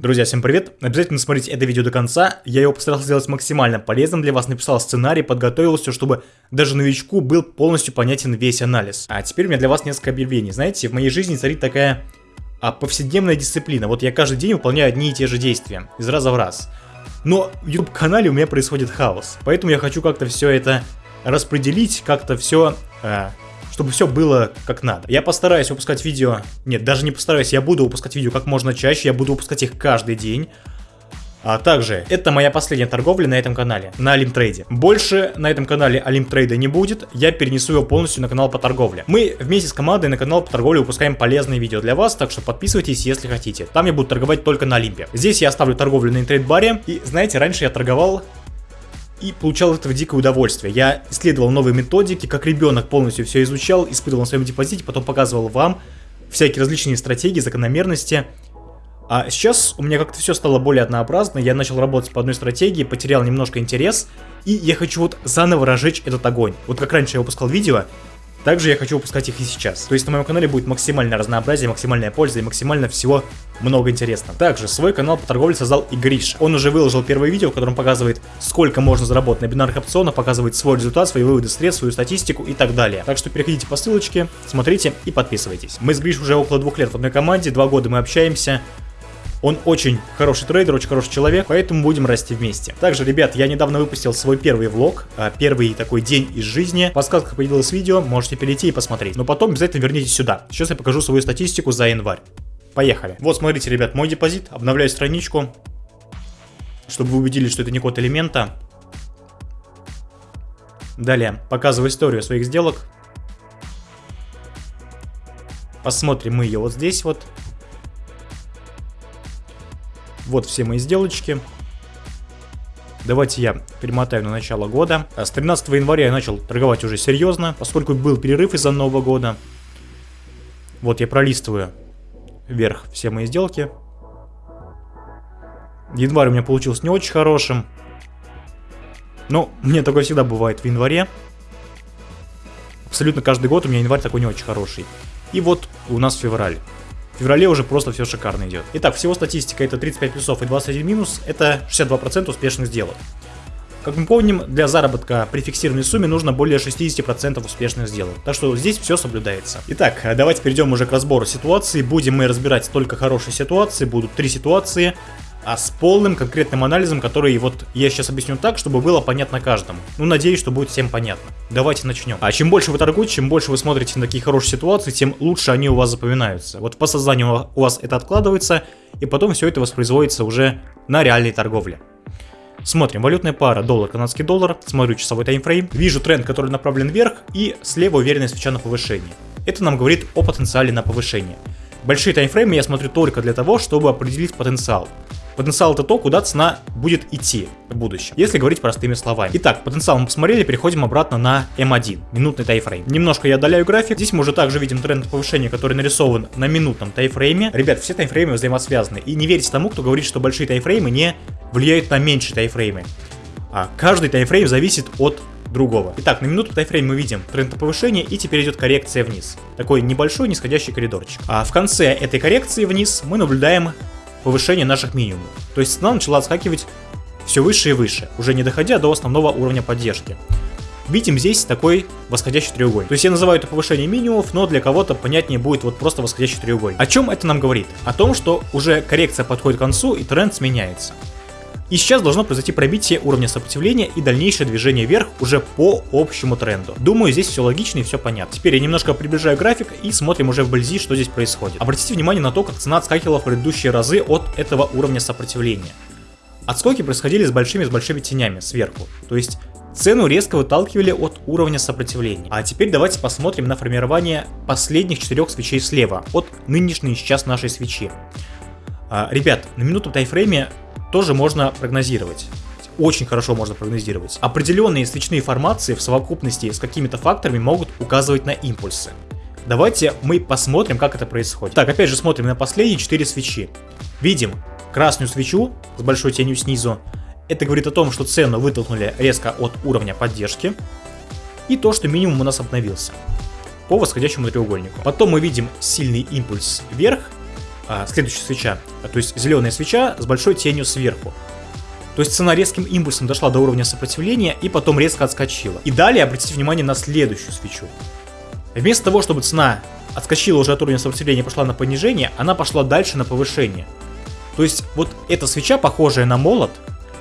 Друзья, всем привет! Обязательно смотрите это видео до конца, я его постарался сделать максимально полезным для вас, написал сценарий, подготовил все, чтобы даже новичку был полностью понятен весь анализ. А теперь у меня для вас несколько объявлений. Знаете, в моей жизни царит такая а, повседневная дисциплина. Вот я каждый день выполняю одни и те же действия, из раза в раз. Но в YouTube канале у меня происходит хаос, поэтому я хочу как-то все это распределить, как-то все э, чтобы все было как надо. Я постараюсь выпускать видео, нет, даже не постараюсь, я буду выпускать видео как можно чаще, я буду выпускать их каждый день. А также, это моя последняя торговля на этом канале, на Олимтрейде. Больше на этом канале Олимтрейда не будет, я перенесу его полностью на канал по торговле. Мы вместе с командой на канал по торговле выпускаем полезные видео для вас, так что подписывайтесь, если хотите. Там я буду торговать только на Олимпе. Здесь я оставлю торговлю на интрейд-баре, и знаете, раньше я торговал и получал от этого дикое удовольствие. Я исследовал новые методики, как ребенок полностью все изучал, испытывал на своем депозите, потом показывал вам всякие различные стратегии, закономерности. А сейчас у меня как-то все стало более однообразно, я начал работать по одной стратегии, потерял немножко интерес, и я хочу вот заново разжечь этот огонь. Вот как раньше я выпускал видео, также я хочу выпускать их и сейчас. То есть на моем канале будет максимальное разнообразие, максимальная польза и максимально всего много интересного. Также свой канал по торговле создал и Гриша. Он уже выложил первое видео, в котором показывает, сколько можно заработать на бинарных опционах, показывает свой результат, свои выводы средств, свою статистику и так далее. Так что переходите по ссылочке, смотрите и подписывайтесь. Мы с Гриш уже около двух лет в одной команде, два года мы общаемся. Он очень хороший трейдер, очень хороший человек, поэтому будем расти вместе. Также, ребят, я недавно выпустил свой первый влог, а, первый такой день из жизни. В подсказках появилось видео, можете перейти и посмотреть. Но потом обязательно вернитесь сюда. Сейчас я покажу свою статистику за январь. Поехали. Вот, смотрите, ребят, мой депозит. Обновляю страничку, чтобы вы убедились, что это не код элемента. Далее, показываю историю своих сделок. Посмотрим мы ее вот здесь вот. Вот все мои сделочки. Давайте я перемотаю на начало года. А с 13 января я начал торговать уже серьезно, поскольку был перерыв из-за Нового года. Вот я пролистываю вверх все мои сделки. Январь у меня получился не очень хорошим. Но мне такое всегда бывает в январе. Абсолютно каждый год у меня январь такой не очень хороший. И вот у нас февраль. В феврале уже просто все шикарно идет. Итак, всего статистика это 35 плюсов и 21 минус, это 62% успешных сделок. Как мы помним, для заработка при фиксированной сумме нужно более 60% успешных сделок. Так что здесь все соблюдается. Итак, давайте перейдем уже к разбору ситуации. Будем мы разбирать только хорошие ситуации. Будут три ситуации а с полным конкретным анализом, который вот я сейчас объясню так, чтобы было понятно каждому. Ну, надеюсь, что будет всем понятно. Давайте начнем. А чем больше вы торгуете, чем больше вы смотрите на такие хорошие ситуации, тем лучше они у вас запоминаются. Вот по сознанию у вас это откладывается, и потом все это воспроизводится уже на реальной торговле. Смотрим, валютная пара доллар, канадский доллар, смотрю часовой таймфрейм, вижу тренд, который направлен вверх, и слева уверенная свеча на повышении. Это нам говорит о потенциале на повышение. Большие таймфреймы я смотрю только для того, чтобы определить потенциал. Потенциал это то, куда цена будет идти в будущем, если говорить простыми словами. Итак, потенциал мы посмотрели, переходим обратно на М1, минутный тайфрейм. Немножко я отдаляю график, здесь мы уже также видим тренд повышения, который нарисован на минутном тайфрейме. Ребят, все тайфреймы взаимосвязаны, и не верьте тому, кто говорит, что большие тайфреймы не влияют на меньшие тайфреймы. А каждый тайфрейм зависит от другого. Итак, на минуту тайфрейм мы видим тренд на повышение и теперь идет коррекция вниз. Такой небольшой нисходящий коридорчик. А в конце этой коррекции вниз мы наблюдаем повышение наших минимумов. То есть цена начала отскакивать все выше и выше, уже не доходя до основного уровня поддержки. Видим здесь такой восходящий треугольник. То есть я называю это повышение минимумов, но для кого-то понятнее будет вот просто восходящий треугольник. О чем это нам говорит? О том, что уже коррекция подходит к концу и тренд сменяется. И сейчас должно произойти пробитие уровня сопротивления и дальнейшее движение вверх уже по общему тренду. Думаю, здесь все логично и все понятно. Теперь я немножко приближаю график и смотрим уже вблизи, что здесь происходит. Обратите внимание на то, как цена отскакивала в предыдущие разы от этого уровня сопротивления. Отскоки происходили с большими с большими тенями сверху. То есть Цену резко выталкивали от уровня сопротивления. А теперь давайте посмотрим на формирование последних четырех свечей слева, от нынешней сейчас нашей свечи. А, ребят, на минуту тайфрейме тоже можно прогнозировать очень хорошо можно прогнозировать. Определенные свечные формации в совокупности с какими-то факторами могут указывать на импульсы. Давайте мы посмотрим, как это происходит. Так, опять же смотрим на последние 4 свечи. Видим красную свечу с большой тенью снизу. Это говорит о том, что цену вытолкнули резко от уровня поддержки. И то, что минимум у нас обновился по восходящему треугольнику. Потом мы видим сильный импульс вверх а, следующая свеча, то есть зеленая свеча с большой тенью сверху. То есть цена резким импульсом дошла до уровня сопротивления и потом резко отскочила. И далее обратите внимание на следующую свечу. Вместо того, чтобы цена отскочила уже от уровня сопротивления и пошла на понижение, она пошла дальше на повышение. То есть вот эта свеча, похожая на молот,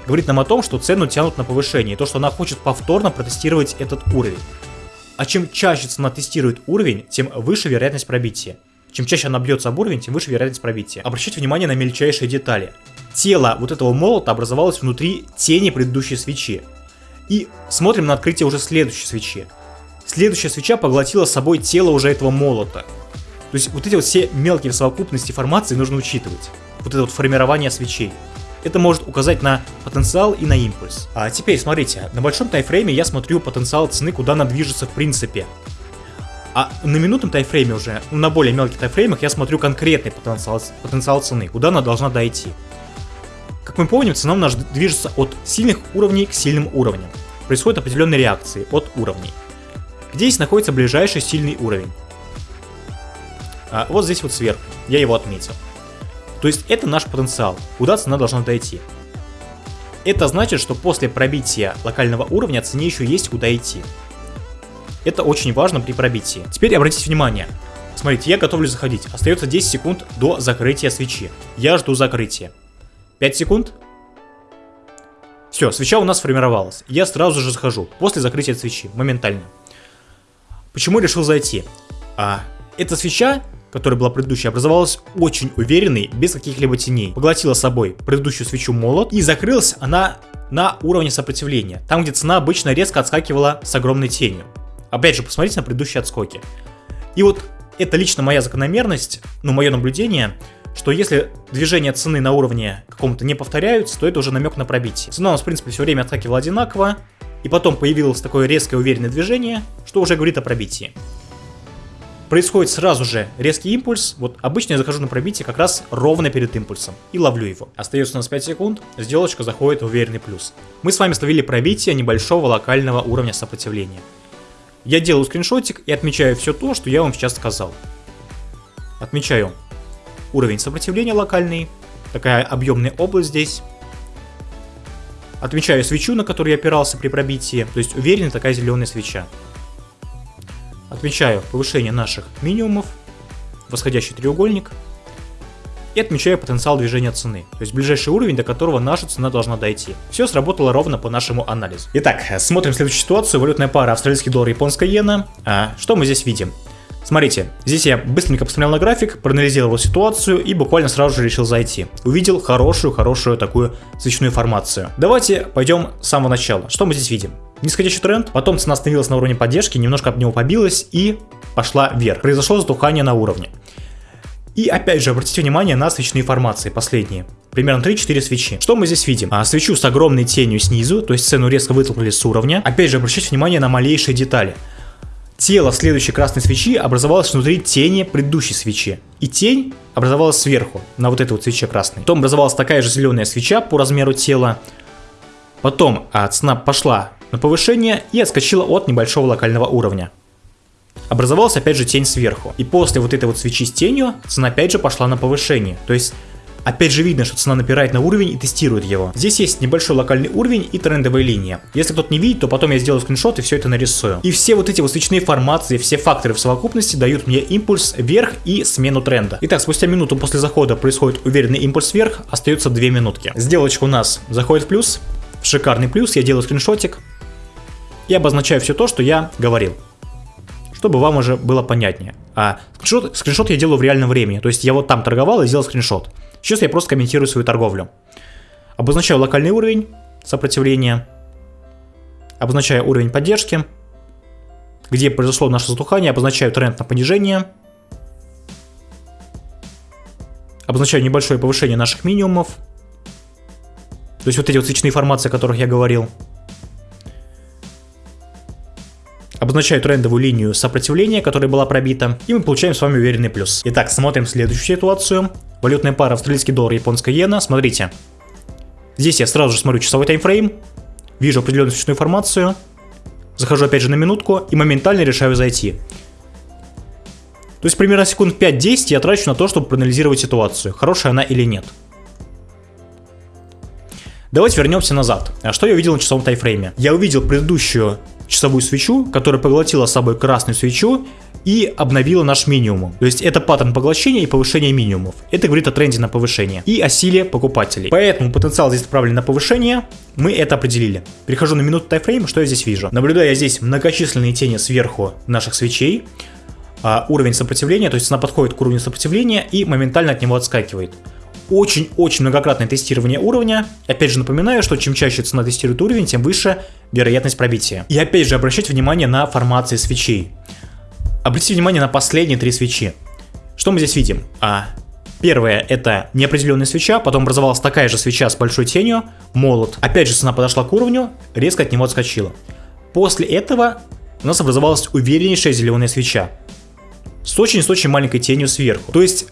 говорит нам о том, что цену тянут на повышение, и то, что она хочет повторно протестировать этот уровень. А чем чаще цена тестирует уровень, тем выше вероятность пробития. Чем чаще она бьется об уровень, тем выше вероятность пробития. Обращайте внимание на мельчайшие детали. Тело вот этого молота образовалось внутри тени предыдущей свечи. И смотрим на открытие уже следующей свечи. Следующая свеча поглотила собой тело уже этого молота. То есть вот эти вот все мелкие совокупности формации нужно учитывать. Вот это вот формирование свечей. Это может указать на потенциал и на импульс. А теперь смотрите, на большом тайфрейме я смотрю потенциал цены, куда она движется в принципе. А на минутном тайфрейме уже, ну, на более мелких тайфреймах я смотрю конкретный потенциал, потенциал цены, куда она должна дойти. Как мы помним, цена у нас движется от сильных уровней к сильным уровням. Происходят определенные реакции от уровней. Где здесь находится ближайший сильный уровень? А, вот здесь вот сверху, я его отметил. То есть это наш потенциал, куда цена должна дойти. Это значит, что после пробития локального уровня цене еще есть куда идти. Это очень важно при пробитии. Теперь обратите внимание. Смотрите, я готовлюсь заходить. Остается 10 секунд до закрытия свечи. Я жду закрытия. 5 секунд. Все, свеча у нас сформировалась. Я сразу же захожу, после закрытия свечи, моментально. Почему решил зайти? А, эта свеча которая была предыдущая, образовалась очень уверенной, без каких-либо теней. Поглотила собой предыдущую свечу молот и закрылась она на уровне сопротивления, там где цена обычно резко отскакивала с огромной тенью. Опять же, посмотрите на предыдущие отскоки. И вот это лично моя закономерность, ну мое наблюдение, что если движения цены на уровне каком-то не повторяются, то это уже намек на пробитие. Цена у нас, в принципе, все время отскакивала одинаково, и потом появилось такое резкое уверенное движение, что уже говорит о пробитии происходит сразу же резкий импульс. Вот обычно я захожу на пробитие как раз ровно перед импульсом и ловлю его. Остается у нас 5 секунд, сделочка заходит в уверенный плюс. Мы с вами словили пробитие небольшого локального уровня сопротивления. Я делаю скриншотик и отмечаю все то, что я вам сейчас сказал. Отмечаю уровень сопротивления локальный, такая объемная область здесь. Отмечаю свечу, на которую я опирался при пробитии, то есть уверенная такая зеленая свеча. Отмечаю повышение наших минимумов, восходящий треугольник, и отмечаю потенциал движения цены, то есть ближайший уровень, до которого наша цена должна дойти. Все сработало ровно по нашему анализу. Итак, смотрим следующую ситуацию. Валютная пара австралийский доллар, японская иена. А, что мы здесь видим? Смотрите, здесь я быстренько посмотрел на график, проанализировал ситуацию и буквально сразу же решил зайти. Увидел хорошую-хорошую такую свечную формацию. Давайте пойдем с самого начала. Что мы здесь видим? Нисходящий тренд, потом цена остановилась на уровне поддержки, немножко об него побилась и пошла вверх. Произошло затухание на уровне. И опять же, обратите внимание на свечные формации, последние. Примерно 3-4 свечи. Что мы здесь видим? А, свечу с огромной тенью снизу, то есть цену резко вытолкнули с уровня. Опять же, обращайте внимание на малейшие детали. Тело следующей красной свечи образовалось внутри тени предыдущей свечи. И тень образовалась сверху, на вот этой вот свече красной. Потом образовалась такая же зеленая свеча по размеру тела. Потом а, цена пошла на повышение и отскочила от небольшого локального уровня. Образовалась опять же тень сверху. И после вот этой вот свечи с тенью цена опять же пошла на повышение. То есть Опять же видно, что цена напирает на уровень и тестирует его. Здесь есть небольшой локальный уровень и трендовая линия. Если кто-то не видит, то потом я сделаю скриншот и все это нарисую. И все вот эти вот свечные формации, все факторы в совокупности дают мне импульс вверх и смену тренда. Итак, спустя минуту после захода происходит уверенный импульс вверх, остается 2 минутки. Сделочка у нас заходит в плюс, шикарный плюс, я делаю скриншотик, и обозначаю все то, что я говорил. Чтобы вам уже было понятнее. А скриншот, скриншот я делаю в реальном времени. То есть я вот там торговал и сделал скриншот. Сейчас я просто комментирую свою торговлю. Обозначаю локальный уровень сопротивления. Обозначаю уровень поддержки. Где произошло наше затухание. Обозначаю тренд на понижение. Обозначаю небольшое повышение наших минимумов. То есть вот эти вот свечные формации, о которых я говорил. Обозначаю трендовую линию сопротивления, которая была пробита, и мы получаем с вами уверенный плюс. Итак, смотрим следующую ситуацию. Валютная пара австралийский доллар, японская иена. Смотрите. Здесь я сразу же смотрю часовой таймфрейм, вижу определенную свечную информацию, захожу опять же на минутку и моментально решаю зайти. То есть примерно секунд 5-10 я трачу на то, чтобы проанализировать ситуацию, хорошая она или нет. Давайте вернемся назад. А что я увидел на часовом тайфрейме? Я увидел предыдущую часовую свечу, которая поглотила с собой красную свечу и обновила наш минимум. То есть это паттерн поглощения и повышения минимумов. Это говорит о тренде на повышение и о силе покупателей. Поэтому потенциал здесь направлен на повышение, мы это определили. Перехожу на минуту тайфрейм, что я здесь вижу? Наблюдая здесь многочисленные тени сверху наших свечей, а, уровень сопротивления, то есть она подходит к уровню сопротивления и моментально от него отскакивает очень-очень многократное тестирование уровня. Опять же напоминаю, что чем чаще цена тестирует уровень, тем выше вероятность пробития. И опять же обращать внимание на формации свечей. Обратите внимание на последние три свечи. Что мы здесь видим? А, Первое это неопределенная свеча, потом образовалась такая же свеча с большой тенью, молот. Опять же цена подошла к уровню, резко от него отскочила. После этого у нас образовалась увереннейшая зеленая свеча с очень-очень с очень маленькой тенью сверху. То есть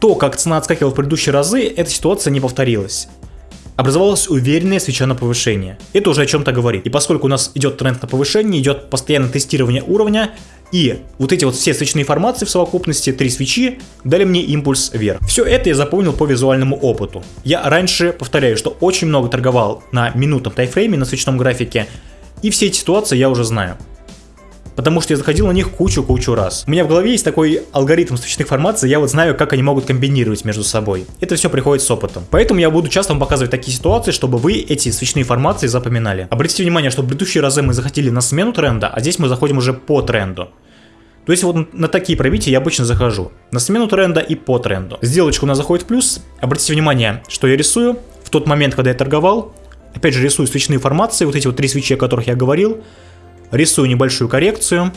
то, как цена отскакивала в предыдущие разы, эта ситуация не повторилась. Образовалась уверенная свеча на повышение. Это уже о чем-то говорит. И поскольку у нас идет тренд на повышение, идет постоянное тестирование уровня, и вот эти вот все свечные формации в совокупности, три свечи, дали мне импульс вверх. Все это я запомнил по визуальному опыту. Я раньше, повторяю, что очень много торговал на минутном тайфрейме, на свечном графике, и все эти ситуации я уже знаю потому что я заходил на них кучу-кучу раз. У меня в голове есть такой алгоритм свечных формаций, я вот знаю, как они могут комбинировать между собой. Это все приходит с опытом. Поэтому я буду часто вам показывать такие ситуации, чтобы вы эти свечные формации запоминали. Обратите внимание, что в предыдущие разы мы заходили на смену тренда, а здесь мы заходим уже по тренду. То есть вот на такие пробития я обычно захожу. На смену тренда и по тренду. Сделочка у нас заходит в плюс. Обратите внимание, что я рисую. В тот момент, когда я торговал, опять же рисую свечные формации, вот эти вот три свечи, о которых я говорил рисую небольшую коррекцию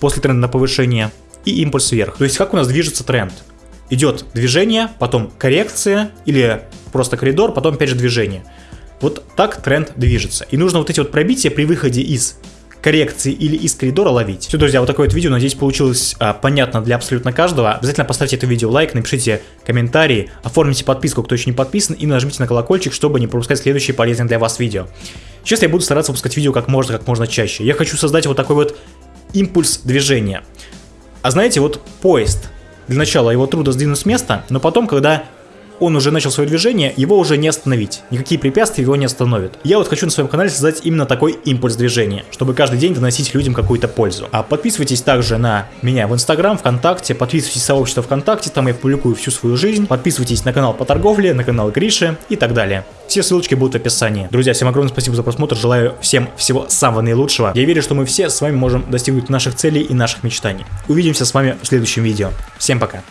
после тренда на повышение и импульс вверх. То есть как у нас движется тренд? Идет движение, потом коррекция или просто коридор, потом опять же движение. Вот так тренд движется. И нужно вот эти вот пробития при выходе из коррекции или из коридора ловить. Все, друзья, вот такое вот видео, надеюсь, получилось а, понятно для абсолютно каждого. Обязательно поставьте это видео лайк, напишите комментарии, оформите подписку, кто еще не подписан, и нажмите на колокольчик, чтобы не пропускать следующие полезные для вас видео. Сейчас я буду стараться выпускать видео как можно, как можно чаще. Я хочу создать вот такой вот импульс движения. А знаете, вот поезд, для начала его трудно сдвинуть с места, но потом, когда он уже начал свое движение, его уже не остановить. Никакие препятствия его не остановят. Я вот хочу на своем канале создать именно такой импульс движения, чтобы каждый день доносить людям какую-то пользу. А подписывайтесь также на меня в Инстаграм, ВКонтакте, подписывайтесь в сообщество ВКонтакте, там я публикую всю свою жизнь. Подписывайтесь на канал по торговле, на канал Гриши и так далее. Все ссылочки будут в описании. Друзья, всем огромное спасибо за просмотр, желаю всем всего самого наилучшего. Я верю, что мы все с вами можем достигнуть наших целей и наших мечтаний. Увидимся с вами в следующем видео. Всем пока.